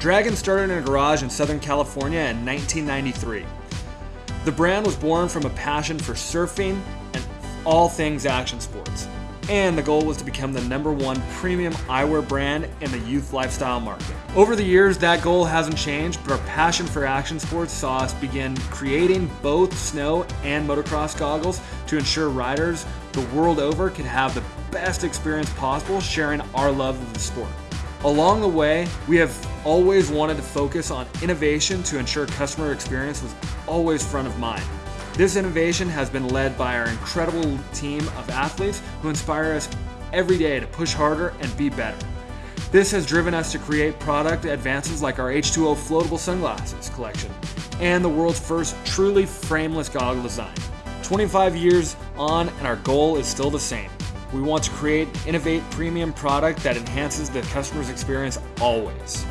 Dragon started in a garage in Southern California in 1993. The brand was born from a passion for surfing and all things action sports. And the goal was to become the number one premium eyewear brand in the youth lifestyle market. Over the years, that goal hasn't changed, but our passion for action sports saw us begin creating both snow and motocross goggles to ensure riders the world over could have the best experience possible sharing our love of the sport. Along the way, we have always wanted to focus on innovation to ensure customer experience was always front of mind. This innovation has been led by our incredible team of athletes who inspire us every day to push harder and be better. This has driven us to create product advances like our H2O floatable sunglasses collection and the world's first truly frameless goggle design. 25 years on, and our goal is still the same we want to create, innovate premium product that enhances the customer's experience always.